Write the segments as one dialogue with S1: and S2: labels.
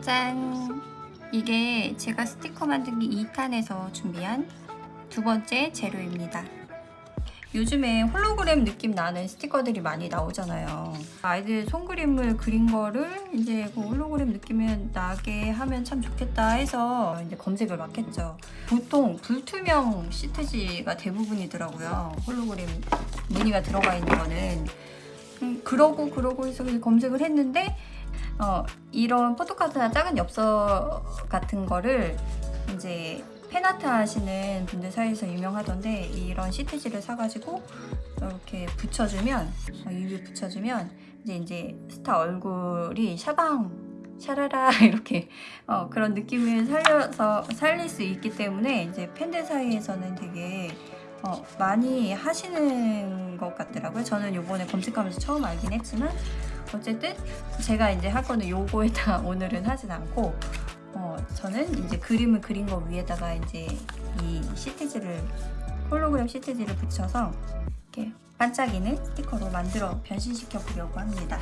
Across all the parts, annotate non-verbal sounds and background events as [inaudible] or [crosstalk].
S1: 짠! 이게 제가 스티커 만들기 2탄에서 준비한 두 번째 재료입니다. 요즘에 홀로그램 느낌 나는 스티커들이 많이 나오잖아요. 아이들 손그림을 그린 거를 이제 그 홀로그램 느낌이 나게 하면 참 좋겠다 해서 이제 검색을 막 했죠. 보통 불투명 시트지가 대부분이더라고요. 홀로그램 무늬가 들어가 있는 거는. 음, 그러고 그러고 해서 검색을 했는데 어, 이런 포토카드나 작은 엽서 같은 거를 이제 팬아트 하시는 분들 사이에서 유명하던데 이런 시트지를 사가지고 이렇게 붙여주면 어, 이 위에 붙여주면 이제 이제 스타 얼굴이 샤방 샤라라 [laughs] 이렇게 어, 그런 느낌을 살려서 살릴 수 있기 때문에 이제 팬들 사이에서는 되게 어, 많이 하시는 것 같더라고요. 저는 요번에 검색하면서 처음 알긴 했지만 어쨌든 제가 이제 할 거는 요거에다 [laughs] 오늘은 하진 않고 어, 저는 이제 그림을 그린 거 위에다가 이제 이 시트지를 홀로그램 시트지를 붙여서 이렇게 반짝이는 스티커로 만들어 변신시켜 보려고 합니다.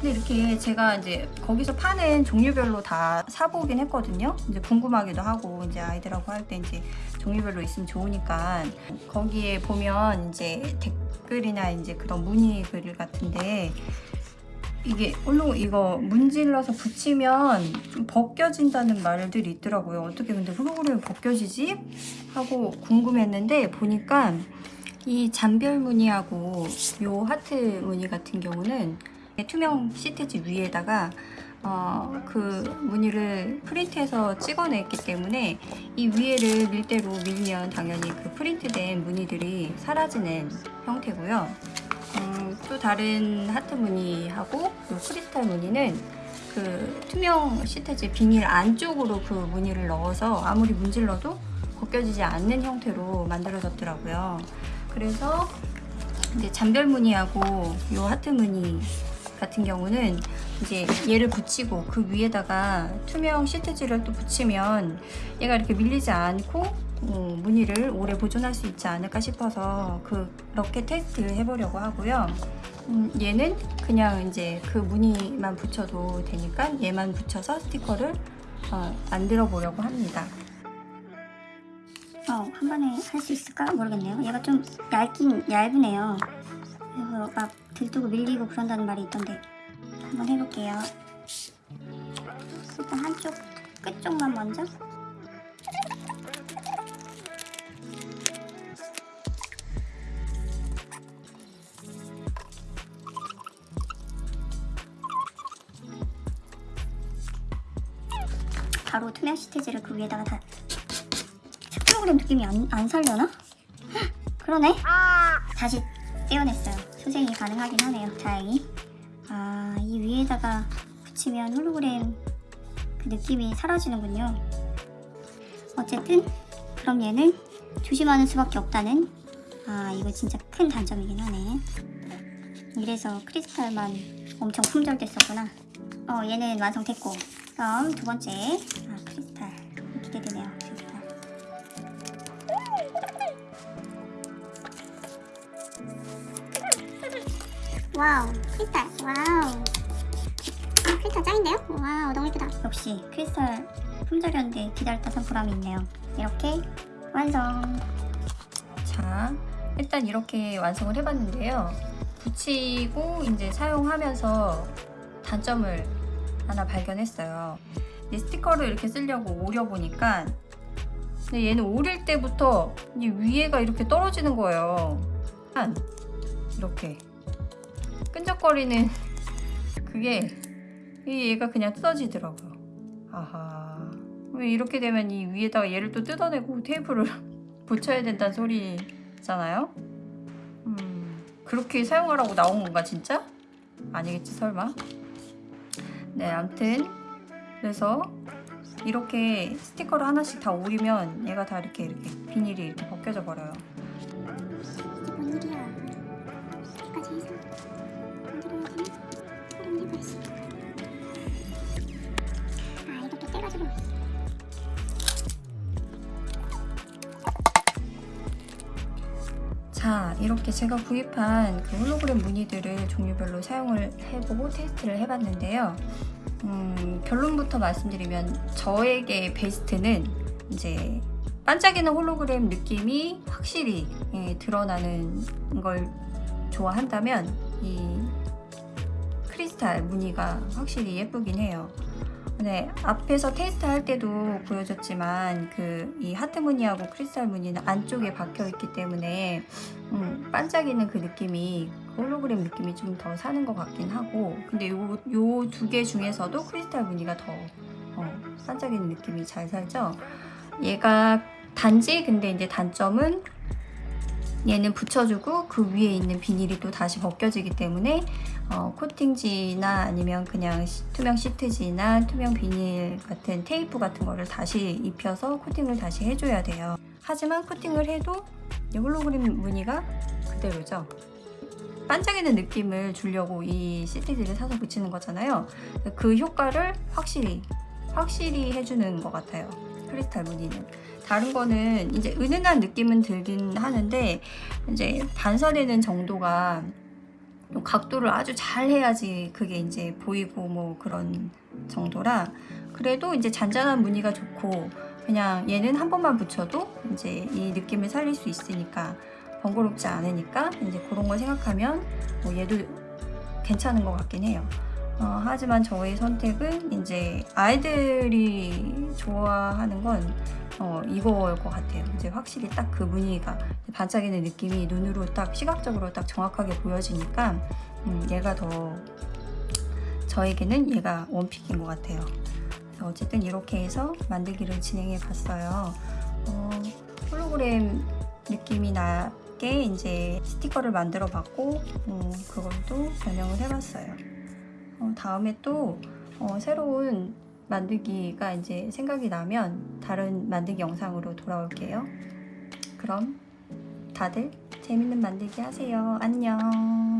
S1: 근데 이렇게 제가 이제 거기서 파는 종류별로 다 사보긴 했거든요. 이제 궁금하기도 하고 이제 아이들하고 할 때 이제 종류별로 있으면 좋으니까 거기에 보면 이제 댓글이나 이제 그런 문의 글 같은데 이게 홀로 이거 문질러서 붙이면 좀 벗겨진다는 말들이 있더라고요. 어떻게 근데 홀로그램이 벗겨지지? 하고 궁금했는데 보니까 이 잔별 무늬하고 요 하트 무늬 같은 경우는 투명 시트지 위에다가 어, 그 무늬를 프린트해서 찍어냈기 때문에 이 위에를 밀대로 밀면 당연히 그 프린트된 무늬들이 사라지는 형태고요. 음, 또 다른 하트 무늬하고 요 크리스탈 무늬는 그 투명 시트지 비닐 안쪽으로 그 무늬를 넣어서 아무리 문질러도 벗겨지지 않는 형태로 만들어졌더라고요. 그래서 이제 잔별 무늬하고 요 하트 무늬 같은 경우는 이제 얘를 붙이고 그 위에다가 투명 시트지를 또 붙이면 얘가 이렇게 밀리지 않고 어, 무늬를 오래 보존할 수 있지 않을까 싶어서 그렇게 테스트를 해보려고 하고요. 음, 얘는 그냥 이제 그 무늬만 붙여도 되니까 얘만 붙여서 스티커를 어, 만들어 보려고 합니다.
S2: 어, 한 번에 할 수 있을까 모르겠네요. 얘가 좀 얇긴 얇으네요. 그래서 막 들뜨고 밀리고 그런다는 말이 있던데 한번 해볼게요. 일단 한쪽 끝쪽만 먼저. 바로 투명 시트지를 그 위에다가 다 프로그램 느낌이 안, 안 살려나? 헉, 그러네? 다시 떼어냈어요. 수생이 가능하긴 하네요. 다행히. 아, 이 위에다가 붙이면 홀로그램 그 느낌이 사라지는군요. 어쨌든 그럼 얘는 조심하는 수밖에 없다는 아, 이거 진짜 큰 단점이긴 하네. 이래서 크리스탈만 엄청 품절됐었구나. 어, 얘는 완성됐고 그럼 두 번째 되네요. wow 크리스탈 wow 크리스탈 짱인데요? wow 너무 예쁘다 역시 크리스탈 품절이었는데 기다렸다 산 보람이 있네요 이렇게 완성
S1: 자, 일단 이렇게 완성을 해봤는데요. 붙이고 이제 사용하면서 단점을 하나 발견했어요. 이 스티커를 이렇게 쓰려고 오려보니까 근데 얘는 오릴 때부터 이 위에가 이렇게 떨어지는 거예요. 한 이렇게 끈적거리는 [laughs] 그게 이 얘가 그냥 뜯어지더라고요. 아하. 왜 이렇게 되면 이 위에다가 얘를 또 뜯어내고 테이프를 [laughs] 붙여야 된다는 소리잖아요? 음, 그렇게 사용하라고 나온 건가 진짜? 아니겠지 설마? 네 아무튼 그래서 이렇게 스티커를 하나씩 다 오리면 얘가 다 이렇게 이렇게 비닐이 이렇게 벗겨져 버려요.
S2: 일이야 만들어야지 있어 아 이것도 떼가지고
S1: 자 이렇게 제가 구입한 그 홀로그램 무늬들을 종류별로 사용을 해보고 테스트를 해봤는데요. 음, 결론부터 말씀드리면 저에게 베스트는 이제 반짝이는 홀로그램 느낌이 확실히 예, 드러나는 걸 좋아한다면 이 크리스탈 무늬가 확실히 예쁘긴 해요. 네, 앞에서 테스트 할 때도 보여줬지만 그 이 하트 무늬하고 크리스탈 무늬는 안쪽에 박혀 있기 때문에 음, 반짝이는 그 느낌이 그 홀로그램 느낌이 좀 더 사는 것 같긴 하고 근데 요 요 두 개 중에서도 크리스탈 무늬가 더 어, 반짝이는 느낌이 잘 살죠. 얘가 단지 근데 이제 단점은 얘는 붙여주고 그 위에 있는 비닐이 또 다시 벗겨지기 때문에 어, 코팅지나 아니면 그냥 시- 투명 시트지나 투명 비닐 같은 테이프 같은 거를 다시 입혀서 코팅을 다시 해줘야 돼요. 하지만 코팅을 해도 이 홀로그램 무늬가 그대로죠. 반짝이는 느낌을 주려고 이 시트지를 사서 붙이는 거잖아요. 그 효과를 확실히 확실히 해주는 것 같아요. 크리스탈 무늬는. 다른 거는 이제 은은한 느낌은 들긴 하는데 이제 반사되는 정도가 좀 각도를 아주 잘 해야지 그게 이제 보이고 뭐 그런 정도라 그래도 이제 잔잔한 무늬가 좋고 그냥 얘는 한 번만 붙여도 이제 이 느낌을 살릴 수 있으니까 번거롭지 않으니까 이제 그런 거 생각하면 뭐 얘도 괜찮은 것 같긴 해요. 어, 하지만 저의 선택은 이제 아이들이 좋아하는 건 어, 이거일 것 같아요. 이제 확실히 딱그 무늬가 반짝이는 느낌이 눈으로 딱 시각적으로 딱 정확하게 보여지니까 음, 얘가 더 저에게는 얘가 원픽인 것 같아요. 어쨌든 이렇게 해서 만들기를 진행해 봤어요. 어, 홀로그램 느낌이 나게 이제 스티커를 만들어 봤고 음, 그걸도 변형을 해봤어요. 어, 다음에 또 어, 새로운 만들기가 이제 생각이 나면 다른 만들기 영상으로 돌아올게요. 그럼 다들 재밌는 만들기 하세요. 안녕.